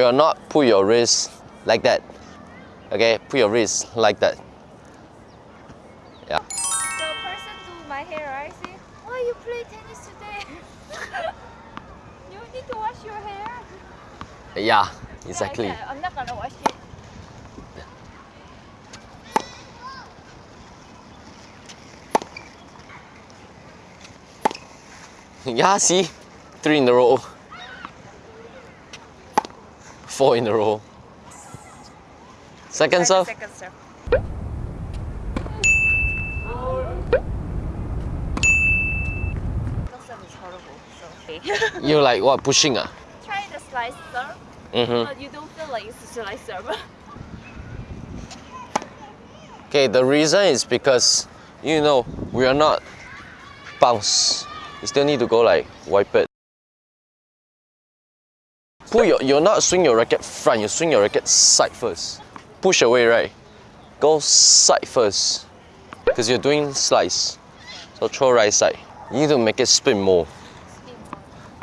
will not put your wrist like that. Okay, put your wrist like that. Yeah. The person do my hair, right? See? Why you play tennis today? you need to wash your hair. Yeah, Yeah, exactly. okay, I'm not gonna wash it. Yeah, see? Three in a row. Four in a row. Second serve. Second serve. First serve is horrible. So okay. You like what, pushing ah? Try the slice serve. Mm-hmm. But you don't feel like it's a slice serve. Okay, the reason is because, you know, we are not bounce. You still need to go like wipe it. Pull your, you're not swing your racket front, you swing your racket side first. Push away, right? Go side first. Because you're doing slice. So throw right side. You need to make it spin more.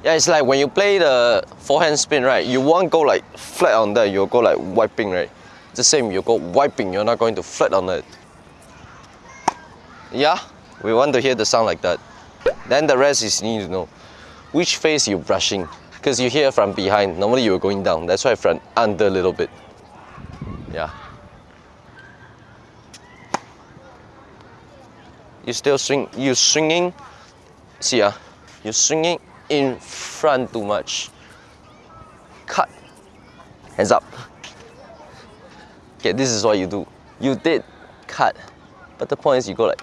Yeah, it's like when you play the forehand spin, right? You won't go like flat on that, you'll go like wiping, right? The same, you go wiping, you're not going to flat on it. Yeah, we want to hear the sound like that. Then the rest is you need to know which face you're brushing. Because you hear from behind, normally you're going down. That's why front under a little bit. Yeah. You still swing, you swinging, see ah, you're swinging in front too much. Cut. Hands up. Okay, this is what you do. You did cut, but the point is you go like.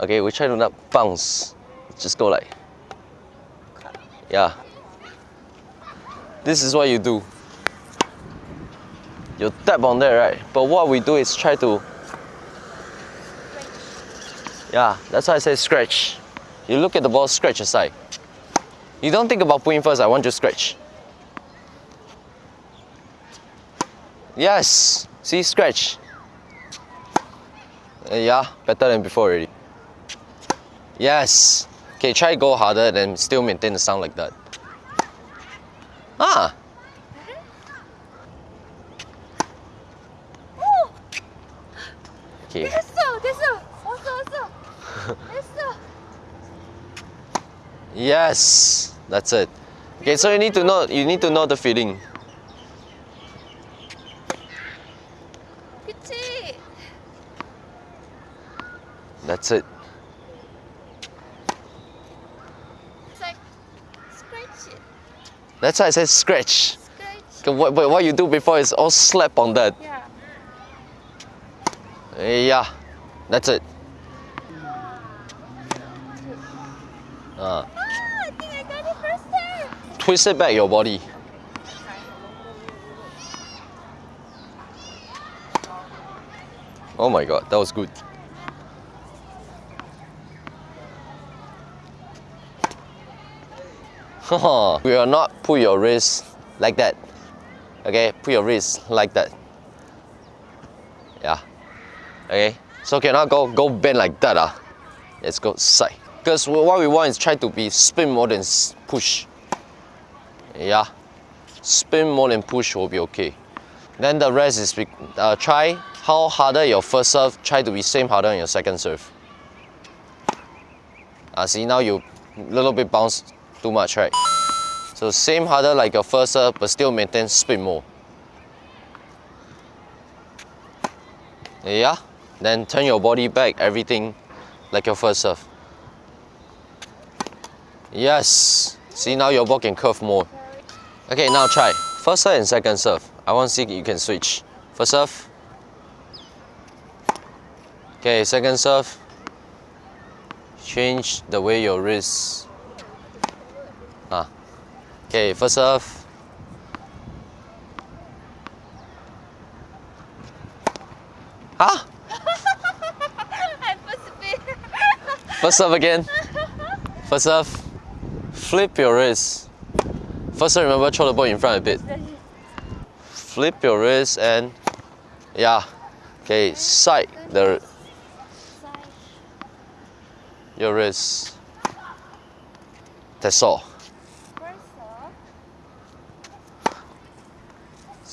Okay, we try to not bounce. Just go like. Yeah. This is what you do. You tap on there, right? But what we do is try to. Yeah, that's why I say scratch. You look at the ball, scratch aside. You don't think about putting first, I want you to scratch. Yes. See, scratch. Uh, yeah, better than before already. Yes. Okay, try go harder and still maintain the sound like that. Ah. Oh, Okay. 됐어, 됐어. 왔어, 왔어. 됐어. Yes. That's it. Okay, so you need to know you need to know the feeling. 그치? That's it. That's why I said scratch. scratch. What, what what you do before is all slap on that. Yeah. Yeah, that's it. Uh, Ah, I think I got it first time. twist it back your body. Oh my god, that was good. Haha, we will not put your wrist like that. Okay, put your wrist like that. Yeah. Okay, so cannot go go bend like that. Ah, let's go side. Because what we want is try to be spin more than push. Yeah, spin more than push will be okay. Then the rest is uh, try how harder your first serve, try to be same harder on your second serve. Ah, see now you little bit bounce too much, right? So same harder like your first serve, but still maintain spin more. Yeah, then turn your body back, everything like your first serve. Yes. See now your ball can curve more. Okay, now try. First serve and second serve. I want to see you can switch. First serve. Okay, second serve. Change the way your wrist. Okay, first off, Huh? I first serve again. First serve. Flip your wrist. First serve, remember, throw the ball in front a bit. Flip your wrist and yeah. Okay, side the your wrist. That's all. First off,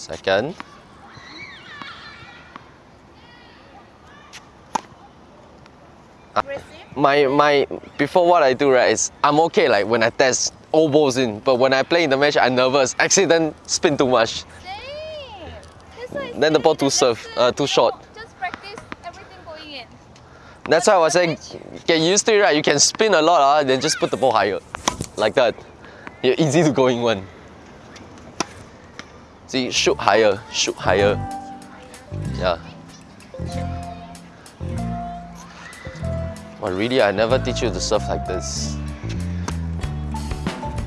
Second. My my before what I do right is I'm okay like when I test all balls in, but when I play in the match I'm nervous. Accident spin too much. Same. That's why I Then the ball too surf- uh, too short. Just practice everything going in. That's why I was saying get used to it right. You can spin a lot, ah, then just put the ball higher. Like that. You're easy to go in one. See, shoot higher, shoot higher. Yeah. But really, I never teach you to surf like this.